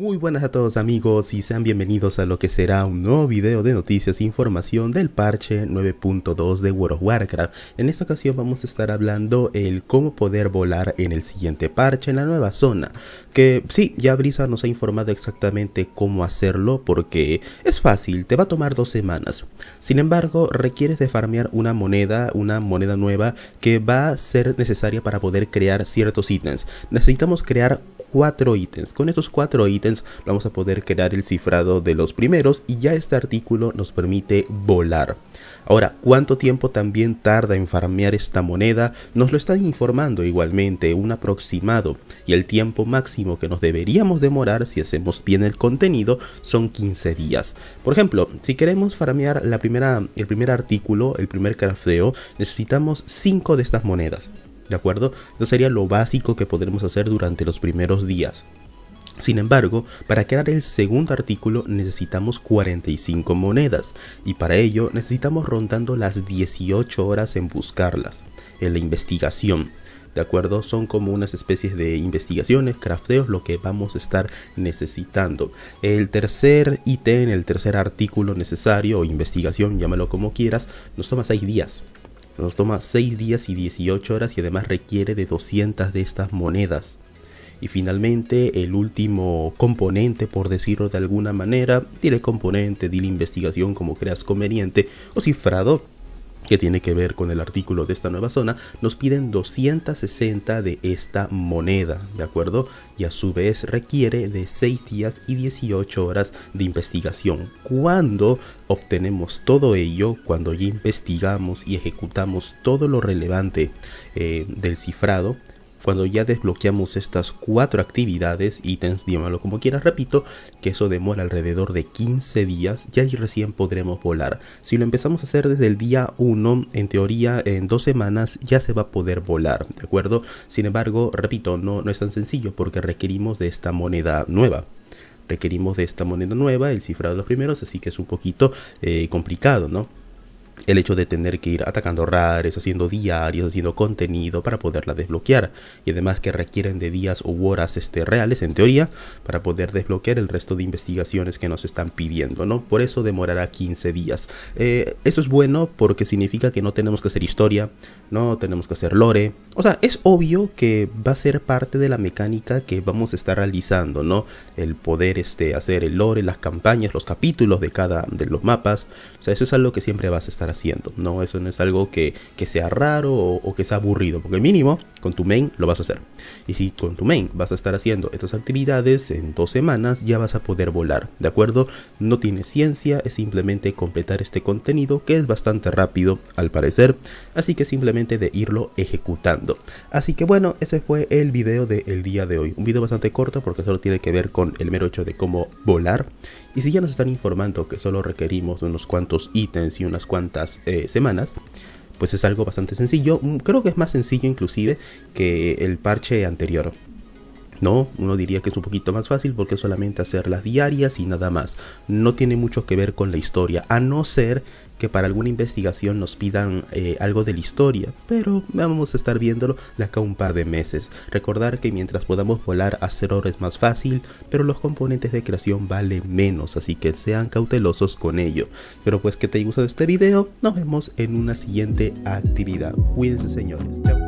Muy buenas a todos amigos y sean bienvenidos a lo que será un nuevo video de noticias e información del parche 9.2 de World of Warcraft. En esta ocasión vamos a estar hablando el cómo poder volar en el siguiente parche en la nueva zona. Que sí, ya Brisa nos ha informado exactamente cómo hacerlo porque es fácil, te va a tomar dos semanas. Sin embargo, requieres de farmear una moneda, una moneda nueva que va a ser necesaria para poder crear ciertos ítems. Necesitamos crear cuatro ítems. Con esos cuatro ítems vamos a poder crear el cifrado de los primeros y ya este artículo nos permite volar. Ahora, ¿cuánto tiempo también tarda en farmear esta moneda? Nos lo están informando igualmente, un aproximado. Y el tiempo máximo que nos deberíamos demorar si hacemos bien el contenido son 15 días. Por ejemplo, si queremos farmear la primera, el primer artículo, el primer crafteo, necesitamos 5 de estas monedas. ¿De acuerdo? Eso sería lo básico que podremos hacer durante los primeros días. Sin embargo, para crear el segundo artículo necesitamos 45 monedas y para ello necesitamos rondando las 18 horas en buscarlas, en la investigación. ¿De acuerdo? Son como unas especies de investigaciones, crafteos, lo que vamos a estar necesitando. El tercer ítem, el tercer artículo necesario o investigación, llámalo como quieras, nos toma 6 días. Nos toma 6 días y 18 horas y además requiere de 200 de estas monedas. Y finalmente el último componente, por decirlo de alguna manera, tiene componente, la investigación como creas conveniente o cifrado que tiene que ver con el artículo de esta nueva zona, nos piden 260 de esta moneda, ¿de acuerdo? Y a su vez requiere de 6 días y 18 horas de investigación. Cuando obtenemos todo ello, cuando ya investigamos y ejecutamos todo lo relevante eh, del cifrado, cuando ya desbloqueamos estas cuatro actividades, ítems, llámalo como quieras, repito, que eso demora alrededor de 15 días, ahí recién podremos volar. Si lo empezamos a hacer desde el día 1, en teoría en dos semanas ya se va a poder volar, ¿de acuerdo? Sin embargo, repito, no, no es tan sencillo porque requerimos de esta moneda nueva requerimos de esta moneda nueva, el cifrado de los primeros, así que es un poquito eh, complicado, ¿no? El hecho de tener que ir atacando rares, haciendo diarios, haciendo contenido para poderla desbloquear y además que requieren de días u horas este, reales en teoría para poder desbloquear el resto de investigaciones que nos están pidiendo, ¿no? Por eso demorará 15 días. Eh, esto es bueno porque significa que no tenemos que hacer historia, no tenemos que hacer lore, o sea, es obvio que va a ser parte de la mecánica que vamos a estar realizando, ¿no? El poder este, hacer el lore, las campañas, los capítulos de cada de los mapas, o sea, eso es algo que siempre vas a estar haciendo, ¿no? Eso no es algo que, sea raro o, que sea aburrido, porque mínimo con tu main lo vas a hacer. Y si con tu main vas a estar haciendo estas actividades en dos semanas, ya vas a poder volar, ¿de acuerdo? No tiene ciencia, es simplemente completar este contenido que es bastante rápido al parecer, así que simplemente de irlo ejecutando. Así que bueno, ese fue el video del día de hoy. Un video bastante corto porque solo tiene que ver con el mero hecho de cómo volar. Y si ya nos están informando que solo requerimos unos cuantos ítems y unas cuantas eh, semanas, pues es algo bastante sencillo. Mm, creo que es más sencillo inclusive que el parche anterior. No, uno diría que es un poquito más fácil porque solamente hacer las diarias y nada más. No tiene mucho que ver con la historia, a no ser que para alguna investigación nos pidan eh, algo de la historia, pero vamos a estar viéndolo de acá un par de meses. Recordar que mientras podamos volar hacer oro es más fácil, pero los componentes de creación valen menos, así que sean cautelosos con ello. Pero pues que te haya gustado este video, nos vemos en una siguiente actividad. Cuídense señores, chao.